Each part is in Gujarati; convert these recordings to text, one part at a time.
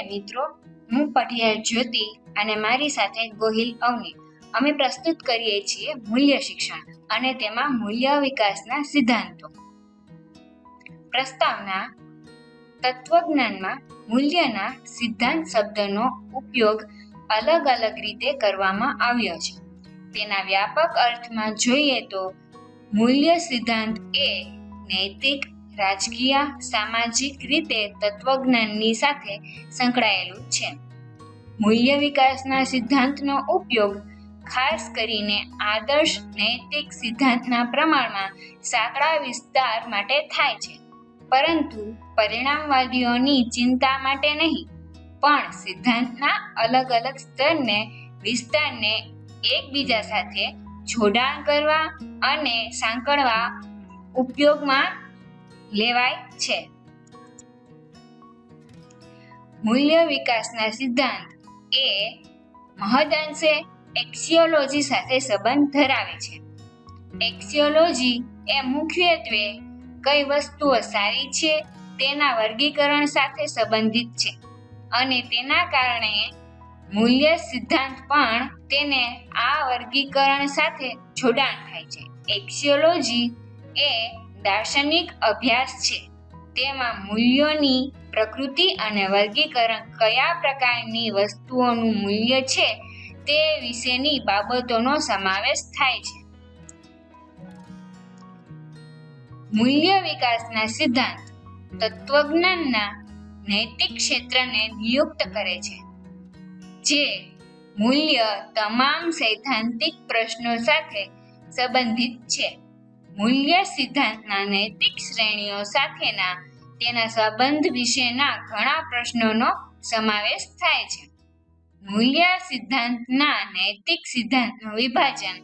નમસ્તે મિત્રો, હું પઢિયાર જ્યોતિ અને મારી સાથે ગોહિલ અવની. અમે પ્રસ્તુત કરીએ છીએ મૂલ્ય શિક્ષણ અને તેમાં મૂલ્ય વિકાસના સિદ્ધાંતો. પ્રસ્તાવના તત્વજ્ઞાનમાં મૂલ્યના સિદ્ધાંત શબ્દનો ઉપયોગ અલગ અલગ રીતે કરવામાં આવ્યો છે. તેના વ્યાપક અર્થમાં જોઈએ તો, મૂલ્ય સિદ્ધાંત એ નૈતિક રાજકીય, સામાજિક રીતે તત્વજ્ઞાનની સાથે સંકળાયેલું છે. મૂલ્ય વિકાસના સિદ્ધાંતનો ઉપયોગ ખાસ કરીને આદર્શ નૈતિક સિદ્ધાંતના પ્રમાણમાં સાંકડા વિસ્તાર માટે થાય છે. પરંતુ પરિણામવાદીઓની ચિંતા માટે નહીં, પણ સિદ્ધાંતના અલગ અલગ સ્તરને, વિસ્તારને એકબીજા સાથે જોડાણ કરવા અને સાંકળવા ઉપયોગમાં લેવાય છે. મૂલ્ય વિકાસના સિદ્ધાંત એ મહદઅંશે એક્સિયોલોજી સાથે સંબંધ ધરાવે છે. એક્સિયોલોજી એ મુખ્યત્વે કઈ વસ્તુઓ સારી છે તેના વર્ગીકરણ સાથે સંબંધિત છે અને તેના કારણે મૂલ્ય સિદ્ધાંત પણ તેને આ વર્ગીકરણ સાથે જોડાણ થાય છે. એક્સિયોલોજી એ દાર્શનિક અભ્યાસ છે. તેમાં મૂલ્યોની પ્રકૃતિ અને વર્ગીકરણ કયા પ્રકારની વસ્તુઓનું મૂલ્ય છે તે વિશેની બાબતોનો સમાવેશ થાય છે. મૂલ્ય વિકાસના સિદ્ધાંત તત્વજ્ઞાનના નૈતિક ક્ષેત્રને નિયુક્ત કરે છે, જે મૂલ્ય તમામ સૈદ્ધાંતિક પ્રશ્નો સાથે સંબંધિત છે. મૂલ્ય સિદ્ધાંતના નૈતિક શ્રેણીઓ સાથેના તેના સંબંધ વિશેના ઘણા પ્રશ્નોનો સમાવેશ થાય છે. મૂલ્ય સિદ્ધાંતના નૈતિક સિદ્ધાંતનું વિભાજન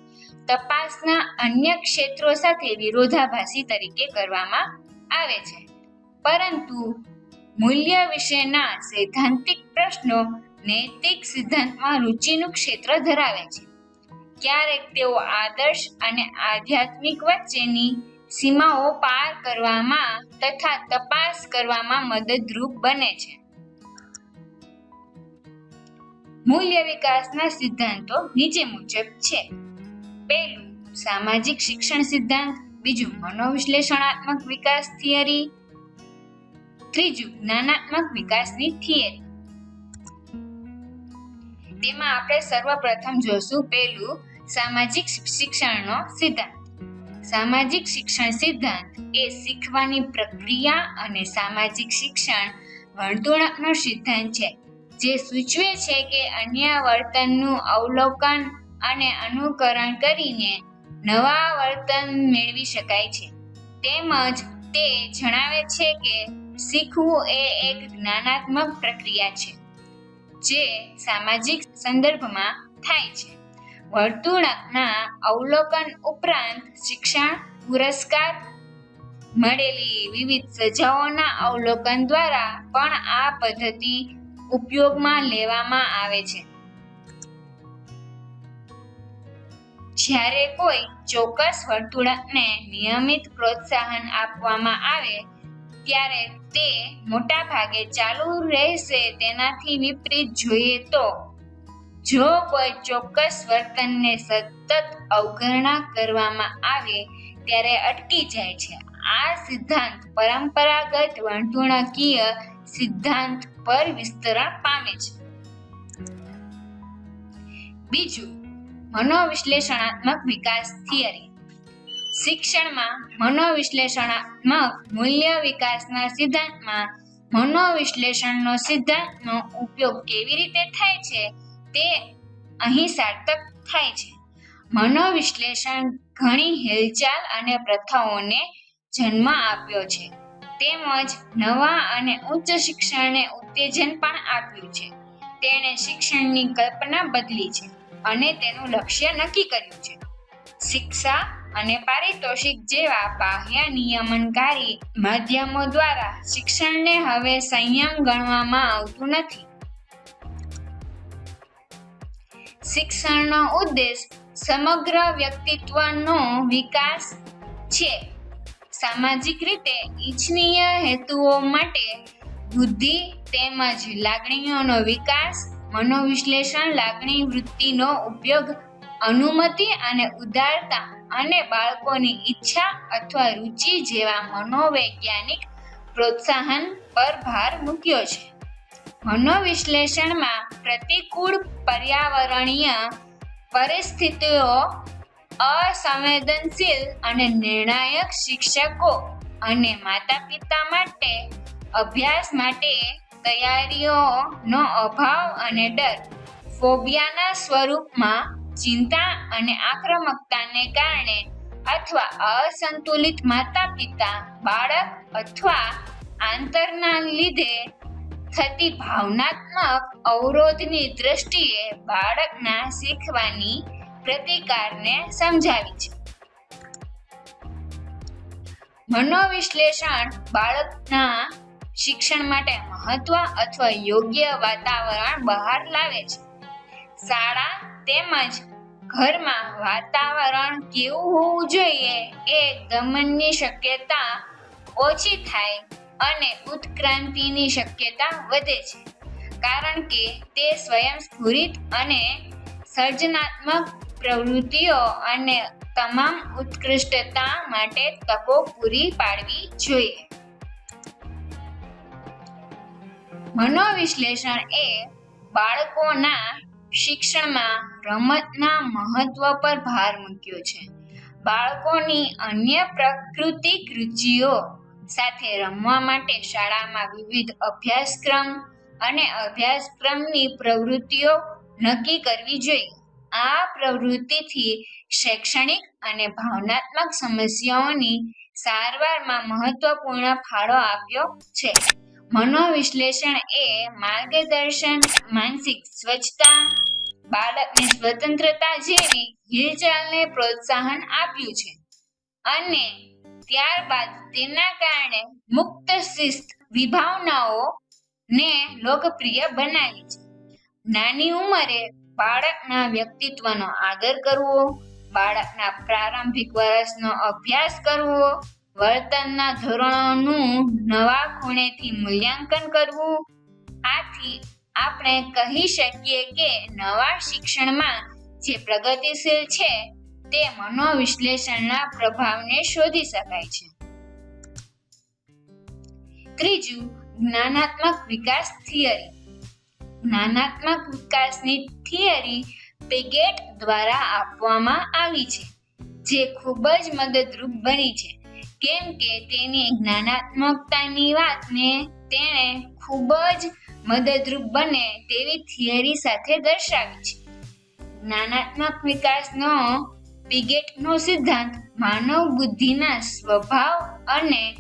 તપાસના અન્ય ક્ષેત્રો સાથે વિરોધાભાસી તરીકે કરવામાં આવે છે. પરંતુ મૂલ્ય વિશેના સૈદ્ધાંતિક પ્રશ્નો નૈતિક સિદ્ધાંતમાં રુચિનું ક્ષેત્ર ધરાવે છે. ક્યારેક તેઓ આદર્શ અને આધ્યાત્મિક વચ્ચેની સીમાઓ પાર કરવામાં તથા તપાસ કરવામાં મદદરૂપ બને છે. મૂલ્ય વિકાસના સિદ્ધાંતો નીચે મુજબ છે. પહેલું, સામાજિક શિક્ષણ સિદ્ધાંત, બીજું, મનોવિશ્લેષણાત્મક વિકાસ થિયરી, ત્રીજું, જ્ઞાનાત્મક વિકાસની થિયરી. તેમાં આપણે સર્વપ્રથમ જોશું પહેલું સામાજિક શિક્ષણનો સિદ્ધાંત. સામાજિક શિક્ષણ સિદ્ધાંત એ શીખવાની પ્રક્રિયા અને સામાજિક શિક્ષણ વર્તણૂકનો સિદ્ધાંત છે, જે સૂચવે છે કે અન્ય વર્તનનું અવલોકન અને અનુકરણ કરીને નવા વર્તન મેળવી શકાય છે. તેમજ તે જણાવે છે કે શીખવું એ એક જ્ઞાનાત્મક પ્રક્રિયા છે, જે સામાજિક સંદર્ભમાં થાય છે. વર્તુળના અવલોકન ઉપરાંત શિક્ષણ, પુરસ્કાર મળેલી વિવિધ સજાઓના અવલોકન દ્વારા પણ આ પદ્ધતિ ઉપયોગમાં લેવામાં આવે છે. જ્યારે કોઈ ચોક્કસ વર્તુળને નિયમિત પ્રોત્સાહન આપવામાં આવે, ત્યારે તે મોટા ભાગે ચાલુ રહેશે તેનાથી વિપરીત જોઈએ તો જો કોઈ ચોક્કસ વર્તનને સતત અવગણના કરવામાં આવે, ત્યારે અટકી જાય છે. આ સિદ્ધાંત પરંપરાગત વર્તણૂકીય સિદ્ધાંત પર વિસ્તરણ પામે છે. બીજું, મનોવિશ્લેષણાત્મક વિકાસ થિયરી. શિક્ષણમાં મનોવિશ્લેષણાત્મક મૂલ્ય વિકાસના સિદ્ધાંતમાં મનોવિશ્લેષણનો સિદ્ધાંતનો ઉપયોગ કેવી રીતે થાય છે? તે અહીં સાર્થક થાય છે. મનોવિશ્લેષણ ઘણી હિલચાલ અને પ્રથાઓને જન્મ આપ્યો છે. તેમજ નવા અને ઉચ્ચ શિક્ષણને ઉત્તેજન પણ આપ્યું છે. તેણે શિક્ષણની કલ્પના બદલી છે અને તેનું લક્ષ્ય નક્કી કર્યું છે. શિક્ષા અને પારિતોષિક જેવા બાહ્ય નિયમનકારી માધ્યમો દ્વારા શિક્ષણને હવે સંયમ ગણવામાં આવતું નથી. શિક્ષણનો ઉદ્દેશ સમગ્ર વ્યક્તિત્વનો વિકાસ છે. સામાજિક રીતે ઇચ્છનીય હેતુઓ માટે બુદ્ધિ તેમજ લાગણીઓનો વિકાસ, મનોવિશ્લેષણ, લાગણી વૃત્તિનો ઉપયોગ, અનુમતિ અને ઉદારતા અને બાળકોની ઈચ્છા અથવા રુચિ જેવા મનોવૈજ્ઞાનિક પ્રોત્સાહન પર ભાર મૂક્યો છે. મનોવિશ્લેષણમાં પ્રતિકૂળ પર્યાવરણીય પરિસ્થિતિઓ, અસંવેદનશીલ અને નિર્ણાયક શિક્ષકો અને માતા પિતા માટે અભ્યાસ માટે તૈયારીઓનો અભાવ અને ડર, ફોબિયાના સ્વરૂપમાં ચિંતા અને આક્રમકતાને કારણે અથવા અસંતુલિત માતા પિતા બાળક અથવા આંતરના લીધે થતી ભાવનાત્મક અવરોધની દ્રષ્ટિએ બાળકના શીખવાની પ્રતિકારને સમજાવી છે. મનોવિશ્લેષણ બાળકના શિક્ષણ માટે મહત્વ અથવા યોગ્ય વાતાવરણ બહાર લાવે છે. શાળા તેમજ ઘરમાં વાતાવરણ કેવું હોવું જોઈએ એ ગમનની શક્યતા ઓછી થાય અને ઉત્ક્રાંતિની શક્યતા વધે છે. કારણ કે તે સ્વયંસ્ફુરિત અને સર્જનાત્મક પ્રવૃત્તિઓ અને તમામ ઉત્કૃષ્ટતા માટે તકો પૂરી પાડવી જોઈએ. મનોવિશ્લેષણ એ બાળકોના શિક્ષણમાં રમતના મહત્વ પર ભાર મૂક્યો છે. બાળકોની અન્ય પ્રાકૃતિક રુચિઓ સાથે રમવા માટે શાળામાં વિવિધ અભ્યાસક્રમ અને અભ્યાસક્રમની પ્રવૃત્તિઓ નક્કી કરવી જોઈએ. આ પ્રવૃત્તિથી શૈક્ષણિક અને ભાવનાત્મક સમસ્યાઓની સારવારમાં મહત્વપૂર્ણ ફાળો આપ્યો છે. મનોવિશ્લેષણ એ માર્ગદર્શન, માનસિક સ્વચ્છતા, બાળકની સ્વતંત્રતા જેવી હિલચાલને પ્રોત્સાહન આપ્યું છે. અને ત્યારબાદ તેના કારણે મુક્ત શિસ્ત વિભાવનાઓ ને લોકપ્રિય બનાવી છે. નાની ઉંમરે બાળકના વ્યક્તિત્વનો આદર કરવો, બાળકના પ્રારંભિક વર્ષનો અભ્યાસ કરવો, વર્તનના ધોરણોનું નવા ખૂણેથી મૂલ્યાંકન કરવું, આથી આપણે કહી શકીએ કે નવા શિક્ષણમાં જે પ્રગતિશીલ છે તે મનોવિશ્લેષણના પ્રભાવને શોધી શકાય છે. ત્રીજું, જ્ઞાનાત્મક વિકાસ થિયરી. જ્ઞાનાત્મક વિકાસની થિયરી પેગેટ દ્વારા આપવામાં આવી છે, જે ખૂબ જ મદદરૂપ બની છે. કેમ કે તેની જ્ઞાનાત્મકતાની વાતને તેણે ખૂબ જ મદદરૂપ બને તેવી થિયરી સાથે દર્શાવી છે. જ્ઞાનાત્મક વિકાસનો પિગેટનો સિદ્ધાંત માનવ બુદ્ધિના સ્વભાવ અને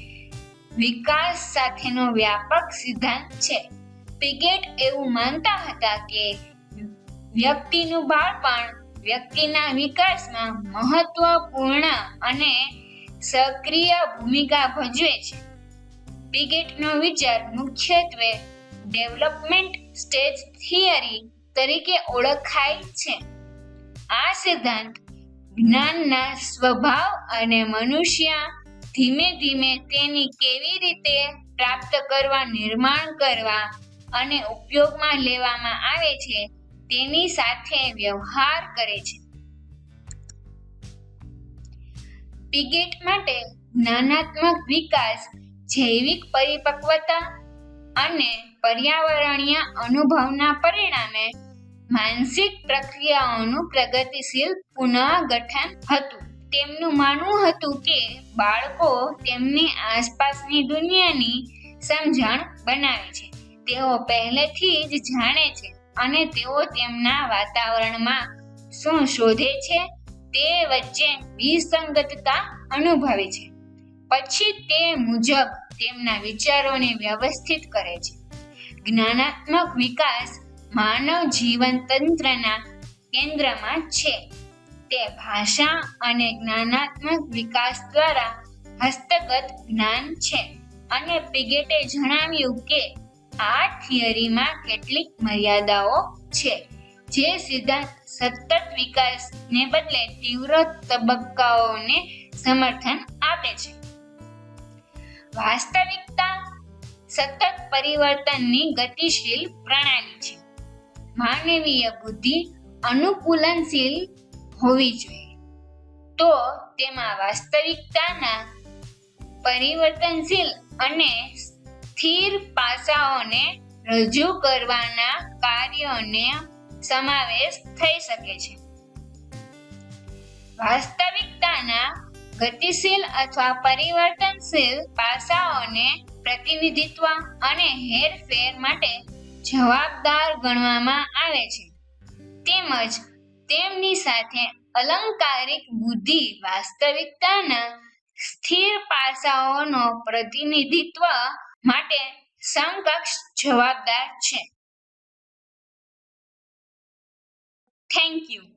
વિકાસ સાથેનો વ્યાપક સિદ્ધાંત છે. પિગેટ એવું માનતા હતા કે વ્યક્તિનું બાળપણ વ્યક્તિના વિકાસમાં મહત્વપૂર્ણ અને સક્રિય ભૂમિકા ભજવે છે. પિગેટનો વિચાર મુખ્યત્વે ડેવલપમેન્ટ સ્ટેજ થિયરી તરીકે ઓળખાય છે. આ સિદ્ધાંત જ્ઞાનના સ્વભાવ અને મનુષ્ય ધીમે ધીમે તેની કેવી રીતે પ્રાપ્ત કરવા, નિર્માણ કરવા અને ઉપયોગમાં લેવામાં આવે છે, તેની સાથે વ્યવહાર કરે છે. પિગેટ માટે જ્ઞાનાત્મક વિકાસ, જૈવિક પરિપક્વતા અને પર્યાવરણીય અનુભવના પરિણામે માનસિક પ્રક્રિયાઓનું પ્રગતિશીલ પુનઃગઠન હતું. તેમનું માનવું હતું કે બાળકો તેમની આસપાસની દુનિયાની સમજણ બનાવે છે. તેઓ પહેલેથી જ જાણે છે અને તેઓ તેમના વાતાવરણમાં શું શોધે છે તે વચ્ચે વિસંગતતા અનુભવે છે. પછી તે મુજબ તેમના વિચારોને વ્યવસ્થિત કરે છે. જ્ઞાનાત્મક વિકાસ માનવ જીવન તંત્રના કેન્દ્રમાં છે. તે ભાષા અને જ્ઞાનાત્મક વિકાસ દ્વારા હસ્તગત જ્ઞાન છે. અને પિગેટે જણાવ્યું કે, આ થિયરીમાં કેટલીક મર્યાદાઓ છે, જે સિદ્ધાંત સતત વિકાસને બદલે તીવ્ર તબક્કાઓને સમર્થન આપે છે. વાસ્તવિકતા સતત પરિવર્તનની ગતિશીલ પ્રણાલી છે. માનવીય બુદ્ધિ અનુકૂલનશીલ હોવી જોઈએ. તો તેમાં વાસ્તવિકતાના પરિવર્તનશીલ અને સ્થિર પાસાઓને રજૂ કરવાના કાર્યોને સમાવેશ થઈ શકે છે. વાસ્તવિકતાના ગતિશીલ અથવા પરિવર્તનશીલ પાસાઓને પ્રતિનિધિત્વ અને હેરફેર માટે જવાબદાર ગણવામાં આવે છે. તેમજ તેમની સાથે અલંકારિક બુદ્ધિ વાસ્તવિકતાના સ્થિર પાસાઓનો પ્રતિનિધિત્વ માટે સમકક્ષ જવાબદાર છે. Thank you